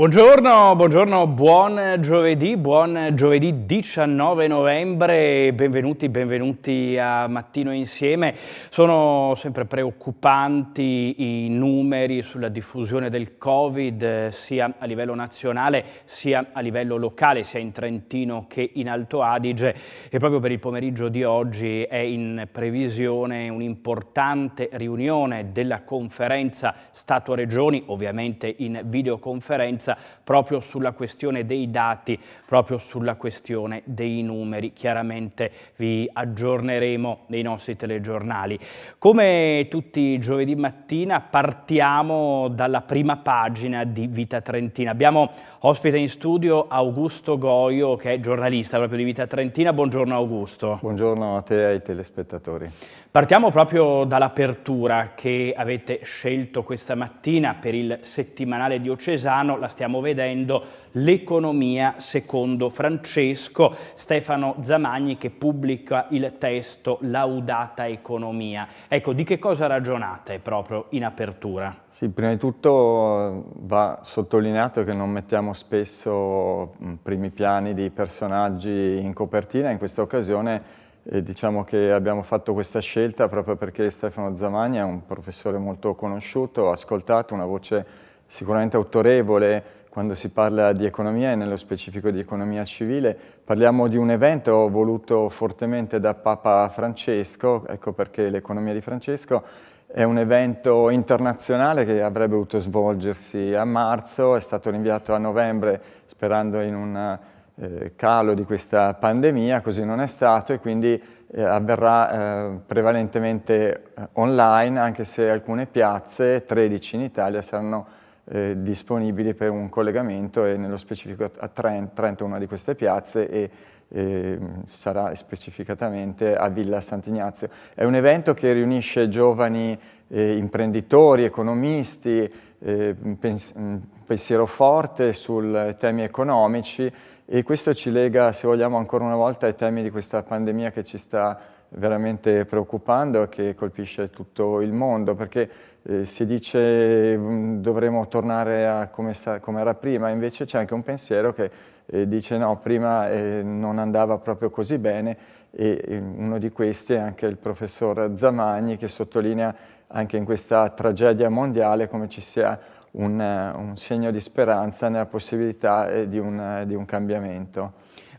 Buongiorno, buongiorno, buon giovedì, buon giovedì 19 novembre, benvenuti, benvenuti a Mattino Insieme. Sono sempre preoccupanti i numeri sulla diffusione del Covid sia a livello nazionale sia a livello locale, sia in Trentino che in Alto Adige e proprio per il pomeriggio di oggi è in previsione un'importante riunione della conferenza Stato-Regioni, ovviamente in videoconferenza differenza proprio sulla questione dei dati, proprio sulla questione dei numeri. Chiaramente vi aggiorneremo nei nostri telegiornali. Come tutti i giovedì mattina partiamo dalla prima pagina di Vita Trentina. Abbiamo ospite in studio Augusto Goio che è giornalista proprio di Vita Trentina. Buongiorno Augusto. Buongiorno a te e ai telespettatori. Partiamo proprio dall'apertura che avete scelto questa mattina per il settimanale diocesano, la stiamo vedendo, l'economia secondo Francesco, Stefano Zamagni che pubblica il testo Laudata Economia. Ecco, di che cosa ragionate proprio in apertura? Sì, prima di tutto va sottolineato che non mettiamo spesso primi piani di personaggi in copertina, in questa occasione e diciamo che abbiamo fatto questa scelta proprio perché Stefano Zamagni è un professore molto conosciuto, ascoltato, una voce sicuramente autorevole quando si parla di economia e nello specifico di economia civile. Parliamo di un evento voluto fortemente da Papa Francesco, ecco perché l'economia di Francesco è un evento internazionale che avrebbe dovuto svolgersi a marzo, è stato rinviato a novembre sperando in una eh, calo di questa pandemia, così non è stato e quindi eh, avverrà eh, prevalentemente online, anche se alcune piazze, 13 in Italia, saranno eh, disponibili per un collegamento e nello specifico a Trent, Trento una di queste piazze e sarà specificatamente a Villa Sant'Ignazio. È un evento che riunisce giovani eh, imprenditori, economisti, eh, pens pensiero forte sui temi economici e questo ci lega, se vogliamo, ancora una volta ai temi di questa pandemia che ci sta veramente preoccupando e che colpisce tutto il mondo, perché eh, si dice mm, dovremo tornare a come, come, era prima, invece c'è anche un pensiero che eh, dice no, prima eh, non andava proprio così bene e uno di questi è anche il professor Zamagni che sottolinea anche in questa tragedia mondiale come ci sia un, un segno di speranza nella possibilità eh, di un, di un cambiamento.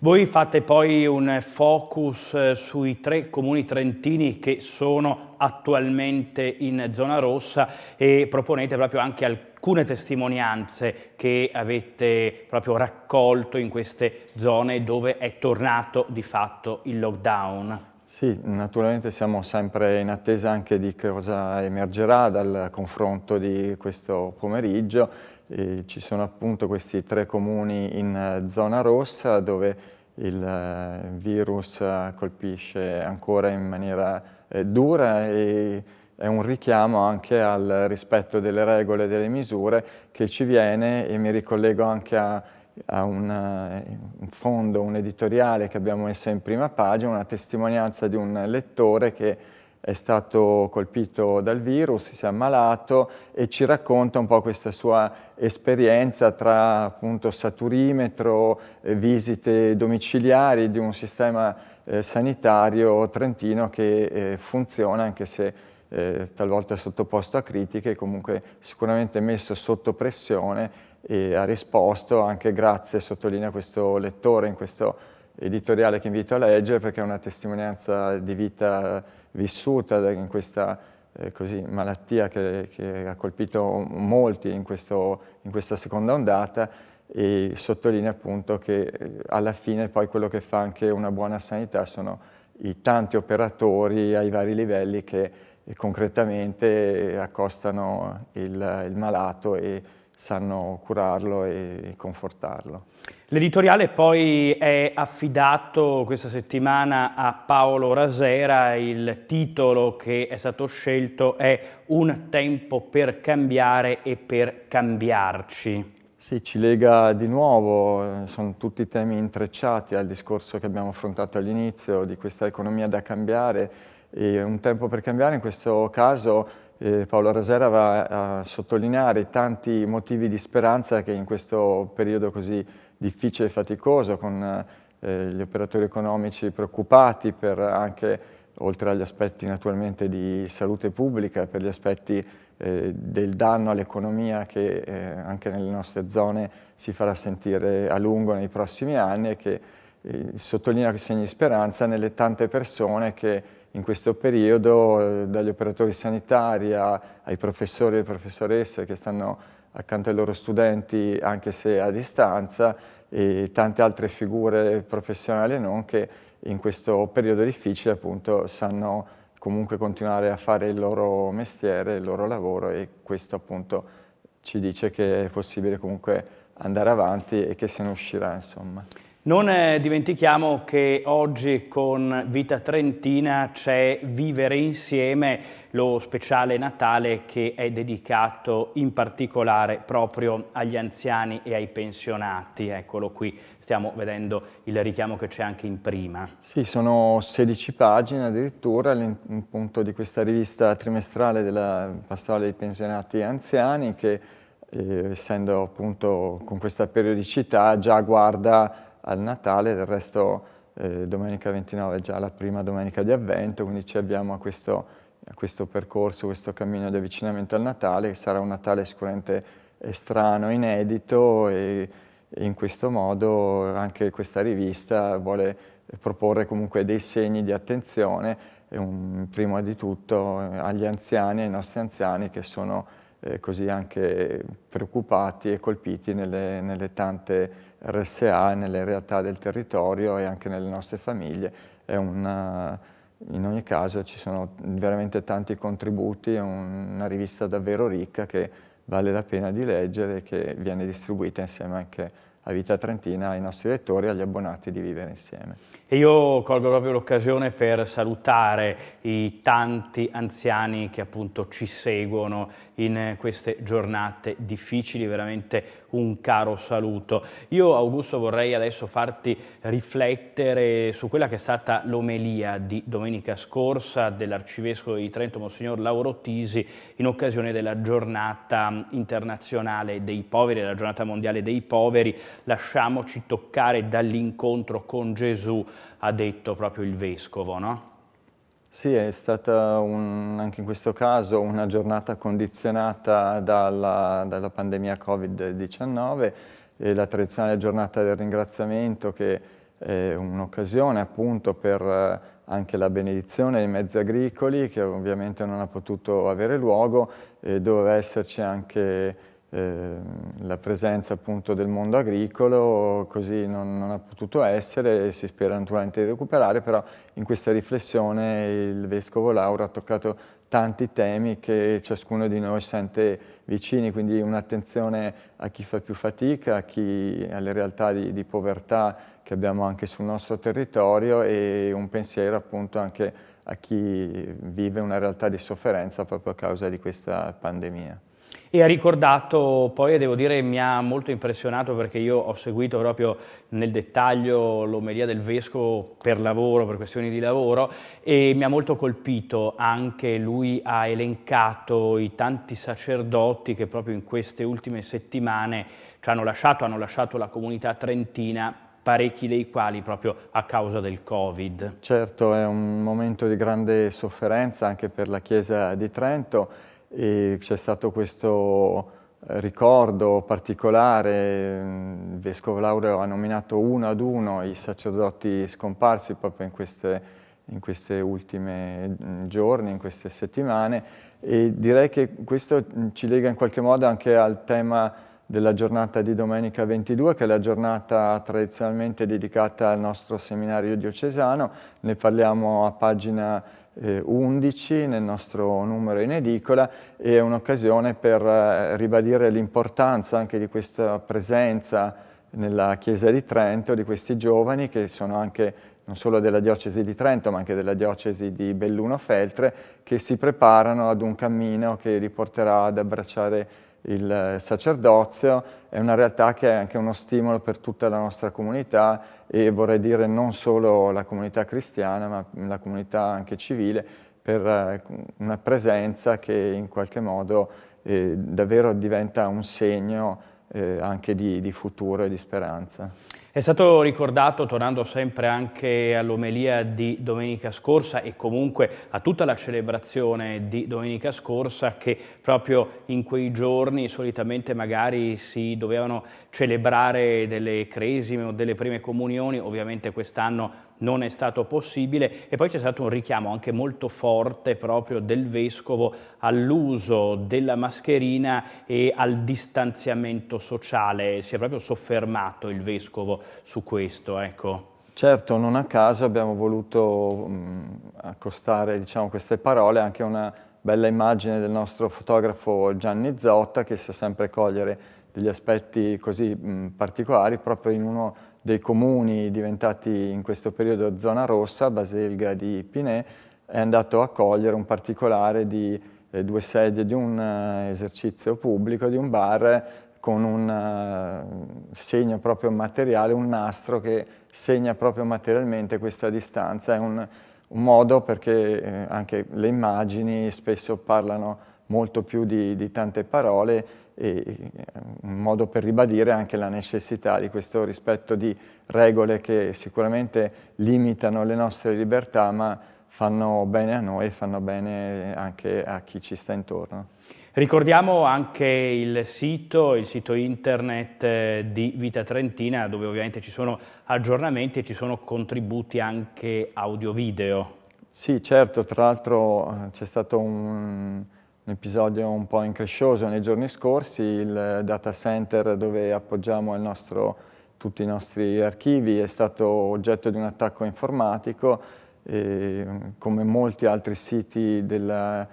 Voi fate poi un focus eh, sui tre comuni trentini che sono attualmente in zona rossa e proponete proprio anche alcune testimonianze che avete proprio raccolto in queste zone dove è tornato di fatto il lockdown. Sì, naturalmente siamo sempre in attesa anche di cosa emergerà dal confronto di questo pomeriggio e ci sono appunto questi tre comuni in eh, zona rossa dove il eh, virus colpisce ancora in maniera eh, dura e è un richiamo anche al rispetto delle regole e delle misure che ci viene e mi ricollego anche a, a un, un fondo, un editoriale che abbiamo messo in prima pagina, una testimonianza di un lettore che è stato colpito dal virus, si è ammalato e ci racconta un po' questa sua esperienza tra appunto saturimetro, eh, visite domiciliari di un sistema eh, sanitario trentino che eh, funziona anche se talvolta sottoposto a critiche, comunque sicuramente messo sotto pressione e ha risposto anche grazie, sottolinea questo lettore in questo editoriale che invito a leggere perché è una testimonianza di vita vissuta in questa eh, così, malattia che, che, ha colpito molti in, questo, in, questa seconda ondata e sottolinea appunto che eh, alla fine poi quello che fa anche una buona sanità sono i tanti operatori ai vari livelli che eh, concretamente accostano il, il malato e sanno curarlo e confortarlo. L'editoriale poi è affidato questa settimana a Paolo Rasera, il titolo che è stato scelto è Un tempo per cambiare e per cambiarci. Sì, ci lega di nuovo, sono tutti temi intrecciati al discorso che abbiamo affrontato all'inizio di questa economia da cambiare e un tempo per cambiare in questo caso eh, Paolo Rasera va a sottolineare tanti motivi di speranza che in questo periodo così difficile e faticoso, con eh, gli operatori economici preoccupati per anche, oltre agli aspetti naturalmente di salute pubblica, per gli aspetti eh, del danno all'economia che eh, anche nelle nostre zone si farà sentire a lungo nei prossimi anni e che eh, sottolinea segni di speranza nelle tante persone che in questo periodo, eh, dagli operatori sanitari ai professori e professoresse che stanno accanto ai loro studenti anche se a distanza e tante altre figure professionali e non che in questo periodo difficile appunto sanno comunque continuare a fare il loro mestiere, il loro lavoro e questo appunto ci dice che è possibile comunque andare avanti e che se ne uscirà insomma. Non eh, dimentichiamo che oggi con Vita Trentina c'è Vivere Insieme, lo speciale Natale che è dedicato in particolare proprio agli anziani e ai pensionati. Eccolo qui, stiamo vedendo il richiamo che c'è anche in prima. Sì, sono 16 pagine addirittura appunto di questa rivista trimestrale della pastorale dei pensionati e anziani che eh, essendo appunto con questa periodicità già guarda al Natale, del resto eh, domenica 29 è già la prima domenica di avvento, quindi ci abbiamo a questo, a questo percorso, questo cammino di avvicinamento al Natale, che sarà un Natale sicuramente strano, inedito e, e in questo modo anche questa rivista vuole proporre comunque dei segni di attenzione, un, prima di tutto agli anziani, ai nostri anziani che sono eh, così anche preoccupati e colpiti nelle, nelle, tante RSA, nelle realtà del territorio e anche nelle nostre famiglie. Una, in ogni caso ci sono veramente tanti contributi, è una rivista davvero ricca che vale la pena di leggere e che viene distribuita insieme anche a Vita Trentina, ai nostri lettori e agli abbonati di Vivere Insieme. E io colgo proprio l'occasione per salutare i tanti anziani che appunto ci seguono in queste giornate difficili, veramente un caro saluto. Io Augusto vorrei adesso farti riflettere su quella che è stata l'omelia di domenica scorsa dell'Arcivescovo di Trento, Monsignor Lauro Tisi, in occasione della giornata internazionale dei poveri, della giornata mondiale dei poveri. Lasciamoci toccare dall'incontro con Gesù, ha detto proprio il Vescovo, no? Sì, è stata un, anche in questo caso una giornata condizionata dalla, dalla pandemia Covid-19 e la tradizionale giornata del ringraziamento che è un'occasione appunto per eh, anche la benedizione dei mezzi agricoli che ovviamente non ha potuto avere luogo e doveva esserci anche eh, la presenza appunto del mondo agricolo, così non, non, ha potuto essere e si spera naturalmente di recuperare, però in questa riflessione il Vescovo Lauro ha toccato tanti temi che ciascuno di noi sente vicini, quindi un'attenzione a chi fa più fatica, a chi, alle realtà di, di povertà che abbiamo anche sul nostro territorio e un pensiero appunto anche a chi vive una realtà di sofferenza proprio a causa di questa pandemia. E ha ricordato poi, devo dire, mi ha molto impressionato perché io ho seguito proprio nel dettaglio l'omelia del Vescovo per lavoro, per questioni di lavoro, e mi ha molto colpito anche lui ha elencato i tanti sacerdoti che proprio in queste ultime settimane ci hanno lasciato, hanno lasciato la comunità trentina parecchi dei quali proprio a causa del Covid. Certo, è un momento di grande sofferenza anche per la Chiesa di Trento, c'è stato questo eh, ricordo particolare, il Vescovo Laureo ha nominato uno ad uno i sacerdoti scomparsi proprio in queste, in queste ultime mm, giorni, in queste settimane e direi che questo ci lega in qualche modo anche al tema della giornata di domenica 22, che è la giornata tradizionalmente dedicata al nostro seminario diocesano. Ne parliamo a pagina 11 nel nostro numero in edicola e è un'occasione per eh, ribadire l'importanza anche di questa presenza nella Chiesa di Trento di questi giovani che sono anche non solo della diocesi di Trento ma anche della diocesi di Belluno-Feltre che si preparano ad un cammino che li porterà ad abbracciare il sacerdozio, è una realtà che è anche uno stimolo per tutta la nostra comunità e vorrei dire non solo la comunità cristiana ma la comunità anche civile per eh, una presenza che in qualche modo eh, davvero diventa un segno eh, anche di, di futuro e di speranza. È stato ricordato, tornando sempre anche all'omelia di domenica scorsa e comunque a tutta la celebrazione di domenica scorsa, che proprio in quei giorni solitamente magari si dovevano celebrare delle cresime o delle prime comunioni, ovviamente quest'anno non è stato possibile. E poi c'è stato un richiamo anche molto forte proprio del Vescovo all'uso della mascherina e al distanziamento sociale, si è proprio soffermato il Vescovo su questo, ecco. Certo, non a caso abbiamo voluto mh, accostare diciamo, queste parole anche a una bella immagine del nostro fotografo Gianni Zotta che sa sempre cogliere degli aspetti così mh, particolari proprio in uno dei comuni diventati in questo periodo zona rossa, Baselga di Pinè, è andato a cogliere un particolare di eh, due sedie di un uh, esercizio pubblico, di un bar, con un uh, segno proprio materiale, un nastro che segna proprio materialmente questa distanza. È un, un modo perché eh, anche le immagini spesso parlano molto più di, di tante parole e un modo per ribadire anche la necessità di questo rispetto di regole che sicuramente limitano le nostre libertà ma fanno bene a noi e fanno bene anche a chi ci sta intorno. Ricordiamo anche il sito, il sito internet eh, di Vita Trentina dove ovviamente ci sono aggiornamenti e ci sono contributi anche audio-video. Sì, certo, tra l'altro eh, c'è stato un, un episodio un po' increscioso nei giorni scorsi, il data center dove appoggiamo nostro, tutti i nostri archivi è stato oggetto di un attacco informatico e, come molti altri siti della,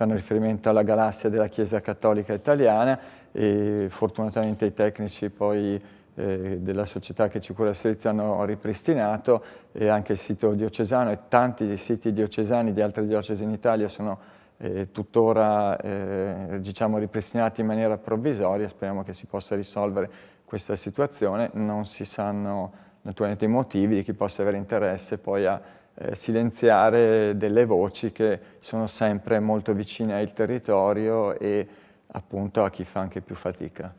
fanno riferimento alla galassia della Chiesa Cattolica Italiana e fortunatamente i tecnici poi eh, della società che ci cura il servizio hanno ripristinato e anche il sito diocesano e tanti siti diocesani di altre diocesi in Italia sono eh, tuttora eh, diciamo, ripristinati in maniera provvisoria, speriamo che si possa risolvere questa situazione, non si sanno naturalmente i motivi di chi possa avere interesse poi a eh, silenziare delle voci che sono sempre molto vicine al territorio e appunto a chi fa anche più fatica.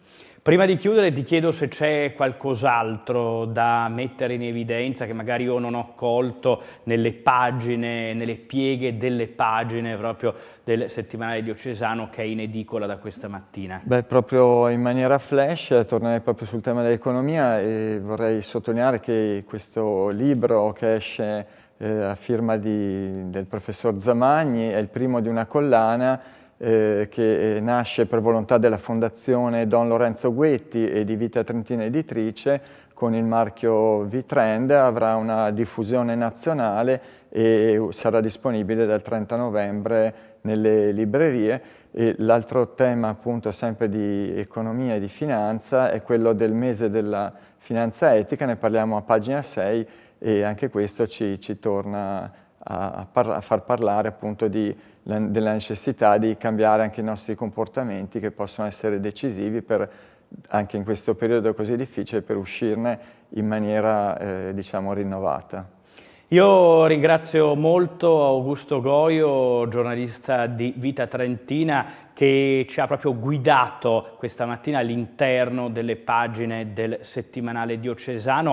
Prima di chiudere ti chiedo se c'è qualcos'altro da mettere in evidenza che magari io non ho colto nelle pagine, nelle pieghe delle pagine proprio del settimanale diocesano che è in edicola da questa mattina. Beh, proprio in maniera flash, tornerei proprio sul tema dell'economia e vorrei sottolineare che questo libro che esce eh, a firma di, del professor Zamagni è il primo di una collana eh, che nasce per volontà della Fondazione Don Lorenzo Guetti e di Vita Trentina Editrice con il marchio V-Trend, avrà una diffusione nazionale e sarà disponibile dal 30 novembre nelle librerie. L'altro tema appunto sempre di economia e di finanza è quello del mese della finanza etica, ne parliamo a pagina 6 e anche questo ci, ci torna a, a, far parlare appunto di, la, della necessità di cambiare anche i nostri comportamenti che possono essere decisivi per, anche in questo periodo così difficile per uscirne in maniera eh, diciamo rinnovata. Io ringrazio molto Augusto Goio, giornalista di Vita Trentina, che ci ha proprio guidato questa mattina all'interno delle pagine del settimanale diocesano